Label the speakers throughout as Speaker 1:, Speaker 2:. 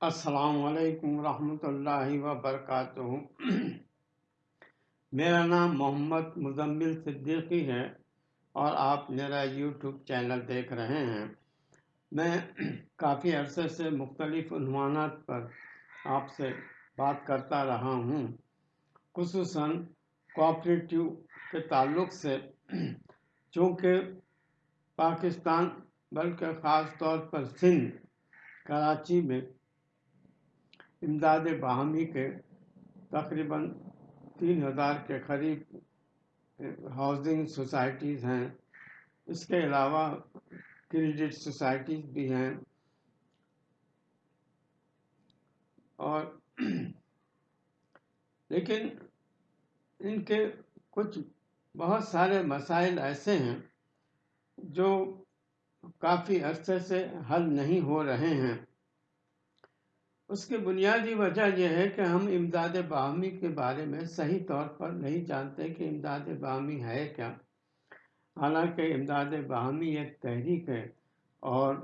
Speaker 1: السلام علیکم ورحمۃ اللہ وبرکاتہ۔ میرا نام محمد مزمل صدیقی ہے اور آپ میرا یوٹیوب چینل دیکھ رہے ہیں۔ میں کافی عرصے سے مختلف عنوانات پر آپ سے بات کرتا رہا ہوں۔ خصوصاً کوآپریٹیو کے تعلق سے چونکہ پاکستان بلکہ خاص طور پر سندھ، کراچی میں امداد باہمی کے تقریباً تین ہزار کے قریب ہاؤسنگ سوسائٹیز ہیں۔ اس کے علاوہ کریڈٹ سوسائٹیز بھی ہیں۔ اور لیکن ان کے کچھ بہت سارے مسائل ایسے ہیں جو کافی عرصے سے حل نہیں ہو رہے ہیں۔ اس کی بنیادی وجہ یہ ہے کہ ہم امداد باہمی کے بارے میں صحیح طور پر نہیں جانتے کہ امداد باہمی ہے کیا۔ حالانکہ امداد باہمی ایک تحریک ہے اور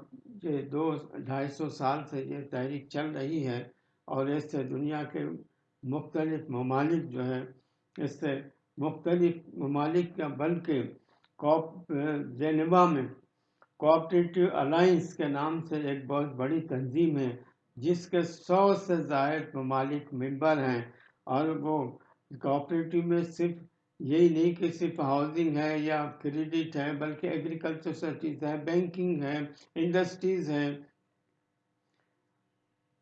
Speaker 1: یہ دو ڈھائی سو سال سے یہ تحریک چل رہی ہے اور اس سے دنیا کے مختلف ممالک جو ہے اس سے مختلف ممالک کا بلکہ کوپ جینوا میں کوآپریٹیو الائنس کے نام سے ایک بہت بڑی تنظیم ہے۔ جس کے سو سے زائد ممالک ممبر ہیں اور وہ کوآپریٹو میں صرف یہی نہیں کہ صرف ہاؤسنگ ہے یا کریڈٹ ہے، بلکہ ایگریکلچر سوسائٹیز ہے بینکنگ ہے انڈسٹریز ہیں۔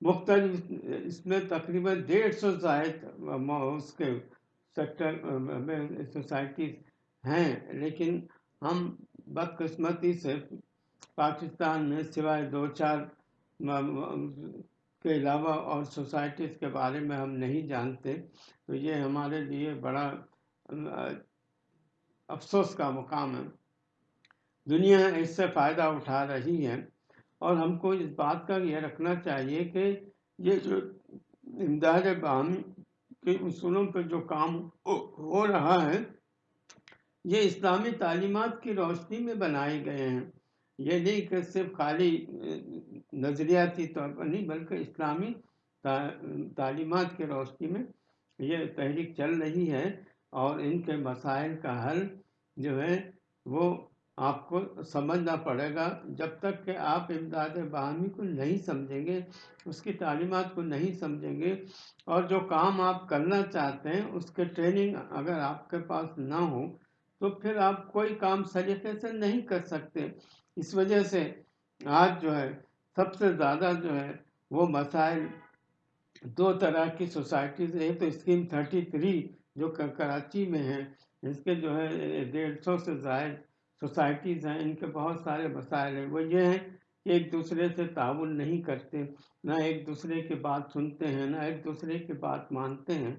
Speaker 1: مختلف اس میں تقریباً ڈیڑھ سو زائد اس کے سیکٹر سوسائٹیز ہیں۔ لیکن ہم بدقسمتی سے پاکستان میں سوائے دو چار کے علاوہ اور سوسائٹیز کے بارے میں ہم نہیں جانتے، تو یہ ہمارے لیے بڑا، افسوس کا مقام ہے۔ دنیا اس سے فائدہ اٹھا رہی ہے۔ اور ہم کو اس بات کا یہ رکھنا چاہیے کہ یہ جو امداد بام کے اصولوں پہ جو کام ہو رہا ہے، یہ اسلامی تعلیمات کی روشنی میں بنائے گئے ہیں۔ یہ نہیں کہ صرف خالی نظریاتی طور پر نہیں، بلکہ اسلامی تعلیمات کے روشنی میں یہ تحریک چل رہی ہے اور ان کے مسائل کا حل جو ہے وہ آپ کو سمجھنا پڑے گا۔ جب تک کہ آپ امداد باہمی کو نہیں سمجھیں گے، اس کی تعلیمات کو نہیں سمجھیں گے اور جو کام آپ کرنا چاہتے ہیں، اس کے ٹریننگ اگر آپ کے پاس نہ ہو، تو پھر آپ کوئی کام سلیقے سے نہیں کر سکتے۔ اس وجہ سے آج جو ہے سب سے زیادہ جو ہے وہ مسائل دو طرح کی سوسائٹیز، ایک تو اسکیم تھرٹی تھری جو کراچی میں ہے، اس کے جو ہے ڈیڑھ سو سے زائد سوسائٹیز ہیں، ان کے بہت سارے مسائل ہیں۔ وہ یہ ہیں کہ ایک دوسرے سے تعاون نہیں کرتے، نہ ایک دوسرے کی بات سنتے ہیں، نہ ایک دوسرے کی بات مانتے ہیں۔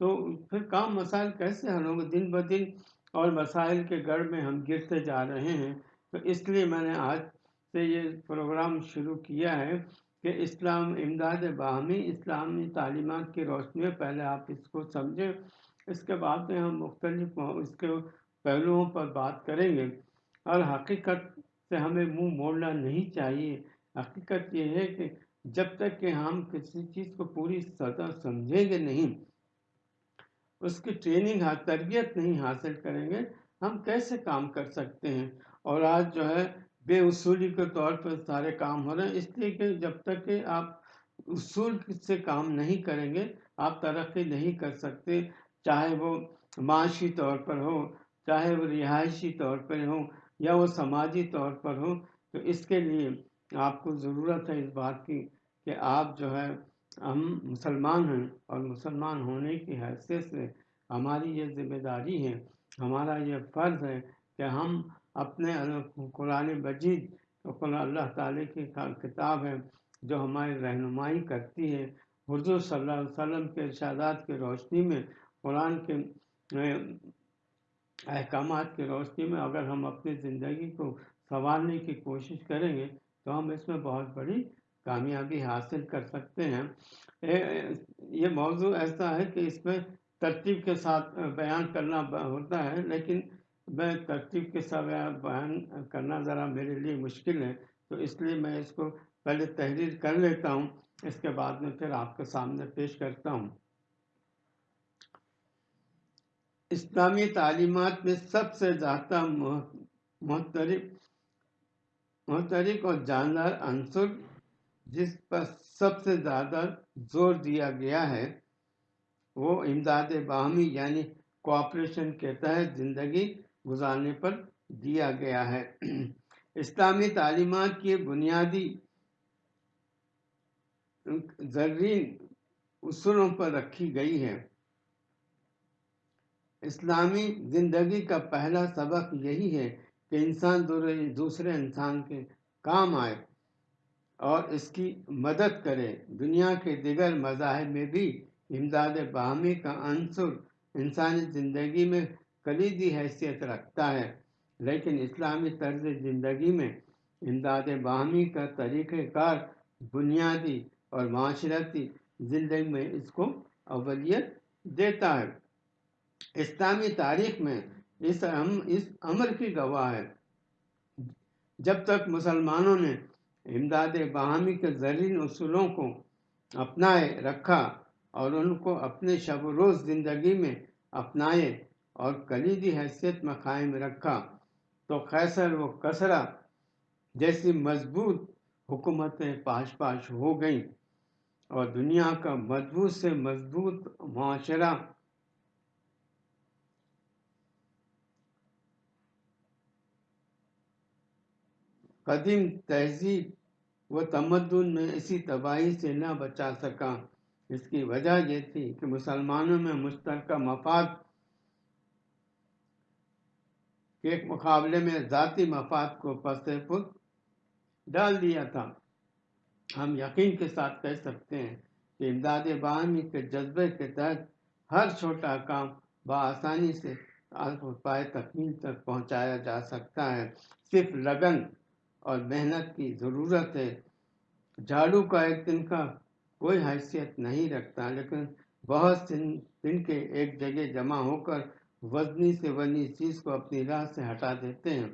Speaker 1: تو پھر کام مسائل کیسے حل ہوں گے دن بدن اور مسائل کے گڑھ میں ہم گرتے جا رہے ہیں۔ تو اس لیے میں نے آج سے یہ پروگرام شروع کیا ہے کہ اسلام امداد باہمی اسلامی تعلیمات کی روشنی میں پہلے آپ اس کو سمجھیں۔ اس کے بعد میں ہم مختلف اس کے پہلوؤں پر بات کریں گے۔ اور حقیقت سے ہمیں منہ موڑنا نہیں چاہیے۔ حقیقت یہ ہے کہ جب تک کہ ہم کسی چیز کو پوری سطح سمجھیں گے نہیں، اس کی ٹریننگ تربیت نہیں حاصل کریں گے، ہم کیسے کام کر سکتے ہیں؟ اور آج جو ہے بے اصولی کے طور پر سارے کام ہو رہے ہیں۔ اس لیے کہ جب تک کہ آپ اصول سے کام نہیں کریں گے، آپ ترقی نہیں کر سکتے، چاہے وہ معاشی طور پر ہو، چاہے وہ رہائشی طور پر ہو یا وہ سماجی طور پر ہو، تو اس کے لیے آپ کو ضرورت ہے اس بات کی کہ آپ جو ہے، ہم مسلمان ہیں اور مسلمان ہونے کی حیثیت سے ہماری یہ ذمہ داری ہے، ہمارا یہ فرض ہے کہ ہم اپنے قرآن مجید قرآن اللہ تعالیٰ کی کتاب ہے جو ہماری رہنمائی کرتی ہے۔ حضور صلی اللہ علیہ وسلم کے ارشادات کی روشنی میں، قرآن کے احکامات کی روشنی میں اگر ہم اپنی زندگی کو سنوارنے کی کوشش کریں گے تو ہم اس میں بہت بڑی کامیابی حاصل کر سکتے ہیں۔ یہ موضوع ایسا ہے کہ اس میں ترتیب کے ساتھ بیان کرنا ہوتا ہے، لیکن میں ترتیب کے ساتھ بیان کرنا ذرا میرے لیے مشکل ہے، تو اس لیے میں اس کو پہلے تحریر کر لیتا ہوں، اس کے بعد میں پھر آپ کے سامنے پیش کرتا ہوں۔ اسلامی تعلیمات میں سب سے زیادہ محترف محترک اور جاندار عنصر جس پر سب سے زیادہ زور دیا گیا ہے، وہ امداد باہمی یعنی کوآپریشن کے تحت زندگی گزارنے پر دیا گیا ہے۔ اسلامی تعلیمات کی بنیادی زرین اصولوں پر رکھی گئی ہے اسلامی زندگی کا پہلا سبق یہی ہے کہ انسان دوسرے انسان کے کام آئے اور اس کی مدد کرے۔ دنیا کے دیگر مذاہب میں بھی امداد باہمی کا عنصر انسانی زندگی میں کلیدی حیثیت رکھتا ہے۔ لیکن اسلامی طرز زندگی میں امداد باہمی کا طریقہ کار، بنیادی اور معاشرتی زندگی میں اس کو اولیت دیتا ہے۔ اسلامی تاریخ میں اس اس امر کی گواہ ہے۔ جب تک مسلمانوں نے امداد باہمی کے زرین اصولوں کو اپنائے رکھا اور ان کو اپنے شب و روز زندگی میں اپنائے اور کلیدی حیثیت میں قائم رکھا تو خیصر و کسرا جیسی مضبوط حکومتیں پاش پاش ہو گئیں اور دنیا کا مضبوط سے مضبوط معاشرہ قدیم تہذیب و تمدن میں اسی تباہی سے نہ بچا سکا۔ اس کی وجہ یہ تھی کہ مسلمانوں میں مشترکہ مفاد کے مقابلے میں ذاتی مفاد کو پس پس ڈال دیا تھا۔ ہم یقین کے ساتھ کہہ سکتے ہیں کہ امداد باہمی کے جذبے کے تحت ہر چھوٹا کام بآسانی سے پائے تکمیل تک پہنچایا جا سکتا ہے۔ صرف لگن اور محنت کی ضرورت ہے۔ جھاڑو کا ایک دن کا کوئی حیثیت نہیں رکھتا، لیکن بہت دن کے ایک جگہ جمع ہو کر وزنی سے وزنی چیز کو اپنی راہ سے ہٹا دیتے ہیں۔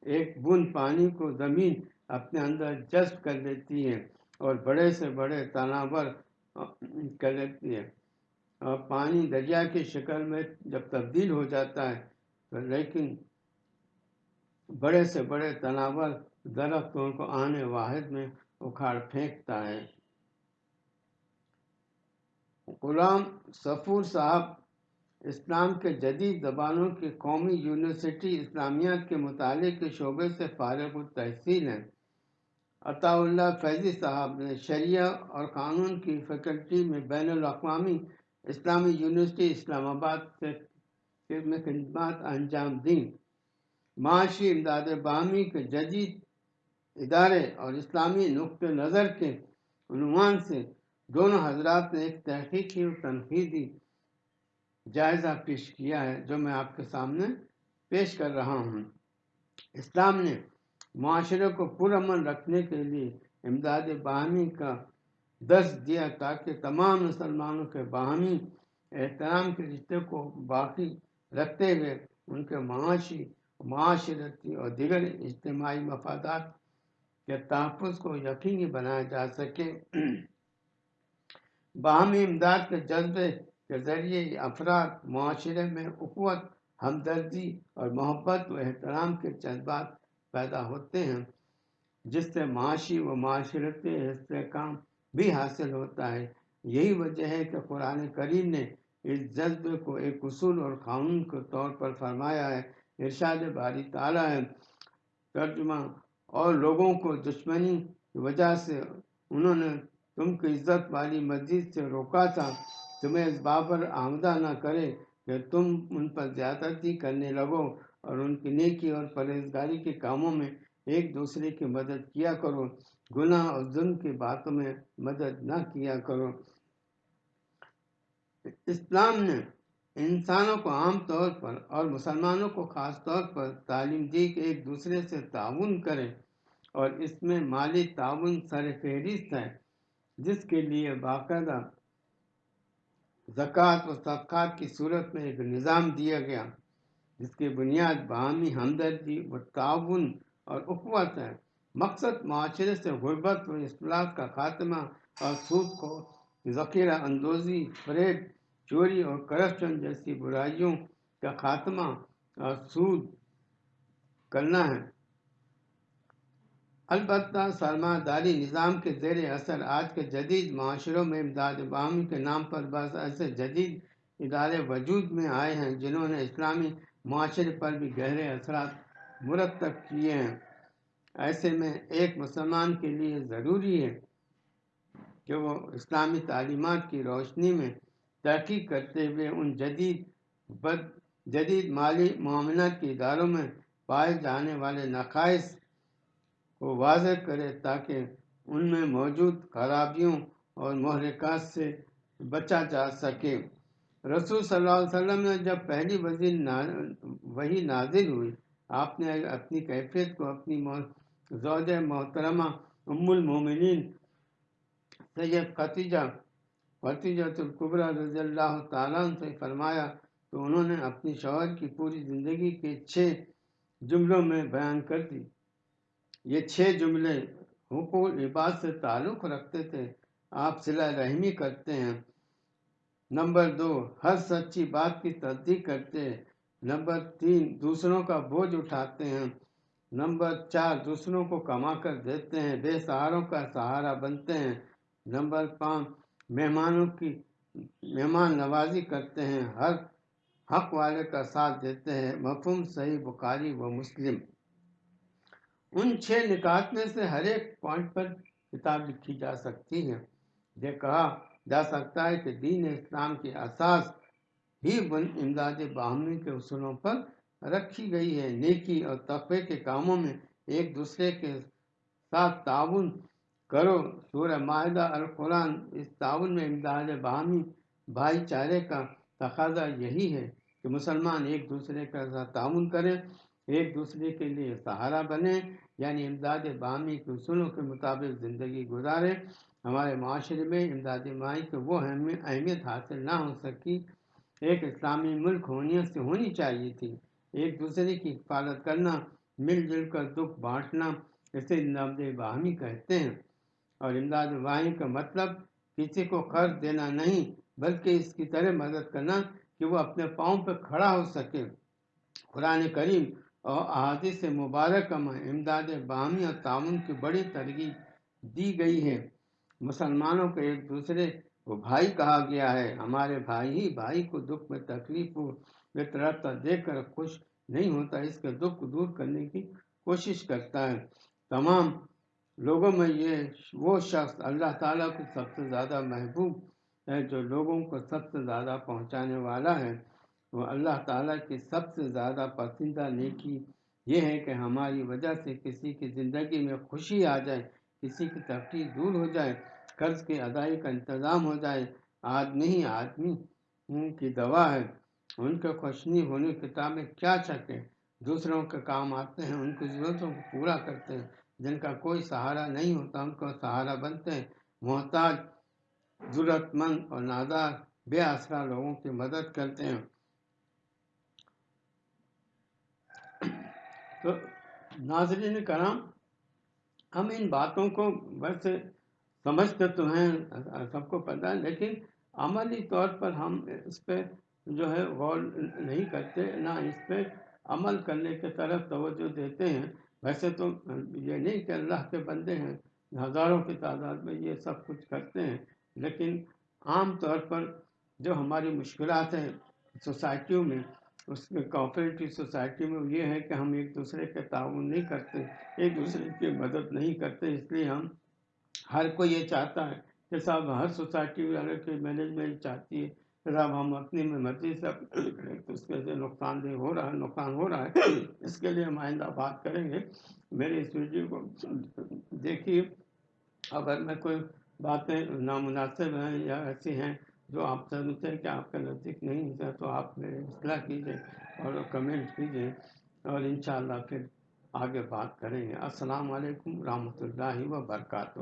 Speaker 1: ایک بند پانی کو زمین اپنے اندر جذب کر لیتی ہے اور بڑے سے بڑے تناور کر لیتی ہے۔ اور پانی دریا کی شکل میں جب تبدیل ہو جاتا ہے، تو لیکن بڑے سے بڑے تناور درختوں کو آنے واحد میں اکھاڑ پھینکتا ہے۔ غلام سفور صاحب اسلام کے جدید زبانوں کی قومی یونیورسٹی اسلامیات کے مطالعے کے شعبے سے فارغ التحصیل ہیں۔ عطا اللہ فیضی صاحب نے شریعہ اور قانون کی فیکلٹی میں بین الاقوامی اسلامی یونیورسٹی اسلام آباد سے میں خدمات انجام دیں۔ معاشی امداد باہمی کے جدید ادارے اور اسلامی نقطۂ نظر کے عنوان سے دونوں حضرات نے ایک تحقیقی اور تنقیدی جائزہ پیش کیا ہے جو میں آپ کے سامنے پیش کر رہا ہوں۔ اسلام نے معاشرے کو پرامن رکھنے کے لیے امداد باہمی کا درس دیا تاکہ تمام مسلمانوں کے باہمی احترام کے رشتے کو باقی رکھتے ہوئے ان کے معاشی، معاشرتی اور دیگر اجتماعی مفادات کے تحفظ کو یقینی بنایا جا سکے۔ باہمی امداد کے جذبے کے ذریعے افراد، معاشرے میں اخوت ہمدردی اور محبت و احترام کے جذبات پیدا ہوتے ہیں، جس سے معاشی و معاشرتی استحکام بھی حاصل ہوتا ہے۔ یہی وجہ ہے کہ قرآن کریم نے اس جذبے کو ایک اصول اور قانون کے طور پر فرمایا ہے۔ ارشاد باری تعالیٰ ہے۔ ترجمہ، اور لوگوں کو دشمنی کی وجہ سے انہوں نے تم کی عزت والی مسجد سے روکا تھا۔ تمہیں اس بابر آمدہ نہ کرے کہ تم ان پر زیادتی کرنے لگو اور ان کی نیکی اور پرہیزگاری کے کاموں میں ایک دوسرے کی مدد کیا کرو۔ گناہ اور ظلم کی باتوں میں مدد نہ کیا کرو۔ اسلام نے انسانوں کو عام طور پر اور مسلمانوں کو خاص طور پر تعلیم دی کہ ایک دوسرے سے تعاون کریں اور اس میں مالی تعاون سر فہرست ہے، جس کے لیے باقاعدہ زکوٰۃ و صدقات کی صورت میں ایک نظام دیا گیا، جس کی بنیاد باہمی ہمدردی و تعاون اور اخوت ہے مقصد معاشرے سے غربت و اصلاح کا خاتمہ اور سود کو ذخیرہ اندوزی فریب چوری اور کرپشن جیسی برائیوں کا خاتمہ اور سود کرنا ہے۔ البتہ سرمایہ داری نظام کے زیر اثر آج کے جدید معاشروں میں امداد باہمی کے نام پر بس ایسے جدید ادارے وجود میں آئے ہیں جنہوں نے اسلامی معاشرے پر بھی گہرے اثرات مرتب کیے ہیں۔ ایسے میں ایک مسلمان کے لیے ضروری ہے کہ وہ اسلامی تعلیمات کی روشنی میں تحقیق کرتے ہوئے ان جدید بد جدید مالی معاملات کے اداروں میں پائے جانے والے نقائص کو واضح کرے تاکہ ان میں موجود خرابیوں اور محرکات سے بچا جا سکے۔ رسول صلی اللہ علیہ وسلم نے جب پہلی وزیر وہی نازل ہوئی، آپ نے اپنی کیفیت کو، اپنی زوج محترمہ ام المومنین سید ختیجہ ختیجہ القبرہ رضی اللہ تعالیٰ سے فرمایا تو انہوں نے اپنی شوہر کی پوری زندگی کے چھ جملوں میں بیان کر دی۔ یہ چھ جملے حقوق لباس سے تعلق رکھتے تھے۔ آپ صلح رحمی کرتے ہیں۔ نمبر دو، ہر سچی بات کی تصدیق کرتے ہیں۔ نمبر تین، دوسروں کا بوجھ اٹھاتے ہیں۔ نمبر چار، دوسروں کو کما کر دیتے ہیں۔ بے سہاروں کا سہارا بنتے ہیں۔ نمبر پانچ، مہمانوں کی مہمان نوازی کرتے ہیں۔ ہر حق والے کا ساتھ دیتے ہیں۔ مفہوم صحیح بخاری و مسلم۔ ان چھ نکات میں سے ہر ایک پوائنٹ پر کتاب لکھی جا سکتی ہے۔ یہ کہا جا سکتا ہے کہ دین اسلام کی اساس ہی بن امداد باہمی کے اصولوں پر رکھی گئی ہے۔ نیکی اور تقوی کے کاموں میں ایک دوسرے کے ساتھ تعاون کرو۔ سورہ معاہدہ القرآن اس تعاون میں امداد باہمی بھائی چارے کا تقاضا یہی ہے کہ مسلمان ایک دوسرے کا ساتھ تعاون کرے ایک دوسرے کے لیے سہارا بنے یعنی امداد باہمی کے اصولوں کے مطابق زندگی گزارے۔ ہمارے معاشرے میں امداد مائی کو وہ اہمیت حاصل نہ ہو سکی۔ ایک اسلامی ملک ہونے سے ہونی چاہیے تھی۔ ایک دوسرے کی حفاظت کرنا، مل جل کر دکھ بانٹنا، اسے امداد باہمی کہتے ہیں۔ اور امداد باہمی کا مطلب کسی کو قرض دینا نہیں، بلکہ اس کی طرح مدد کرنا کہ وہ اپنے پاؤں پہ کھڑا ہو سکے۔ قرآن کریم اور احادیث مبارکہ میں امداد باہمی اور تعاون کی بڑی ترغیب دی گئی ہے۔ مسلمانوں کو ایک دوسرے کو بھائی کہا گیا ہے۔ ہمارے بھائی ہی بھائی کو دکھ میں تکلیف میں طرح دیکھ کر خوش نہیں ہوتا، اس کے دکھ کو دور کرنے کی کوشش کرتا ہے۔ تمام لوگوں میں یہ وہ شخص اللہ تعالیٰ کو سب سے زیادہ محبوب ہے جو لوگوں کو سب سے زیادہ پہنچانے والا ہے۔ وہ اللہ تعالیٰ کی سب سے زیادہ پسندیدہ نیکی یہ ہے کہ ہماری وجہ سے کسی کی زندگی میں خوشی آ جائے، کسی کی تفریح دور ہو جائے، قرض کی ادائی کا انتظام ہو جائے۔ آدمی ہی آدمی کی دوا ہے۔ ان کے خوشنی ہونے کتابیں کیا چکے دوسروں کے کام آتے ہیں، ان کی ضرورتوں کو پورا کرتے ہیں۔ جن کا کوئی سہارا نہیں ہوتا، ان کو سہارا بنتے ہیں۔ محتاج ضرورت مند اور نادار، بے آسرا لوگوں کی مدد کرتے ہیں۔ تو ناظرین کرام، ہم ان باتوں کو ویسے سمجھتے تو ہیں، سب کو پتہ ہے، لیکن عملی طور پر ہم اس پہ جو ہے غور نہیں کرتے، نہ اس پہ عمل کرنے کے طرف توجہ دیتے ہیں۔ ویسے تو یہ نہیں کہ اللہ کے بندے ہیں، ہزاروں کی تعداد میں یہ سب کچھ کرتے ہیں، لیکن عام طور پر جو ہماری مشکلات ہیں سوسائٹیوں میں اس میں کوآپریٹو سوسائٹی میں یہ ہے کہ ہم ایک دوسرے کے تعاون نہیں کرتے، ایک دوسرے کی مدد نہیں کرتے، اس لیے ہم ہر کوئی یہ چاہتا ہے کہ صاحب ہر سوسائٹی والے کے مینجمنٹ چاہتی ہے کہ صاحب ہم اپنی میں مرضی سے تو اس کے نقصان دہ ہو رہا ہے، نقصان ہو رہا ہے۔ اس کے لیے ہم آئندہ بات کریں گے۔ میرے اس ویڈیو کو دیکھیے۔ اگر میں کوئی باتیں نامناسب ہیں یا ایسی ہیں جو آپ سمجھتے ہیں کہ آپ کا نزدیک نہیں ہے تو آپ میرے اصلاح کیجیے اور کمنٹ کیجیے اور انشاءاللہ پھر آگے بات کریں گے۔ السلام علیکم ورحمۃ اللہ وبرکاتہ۔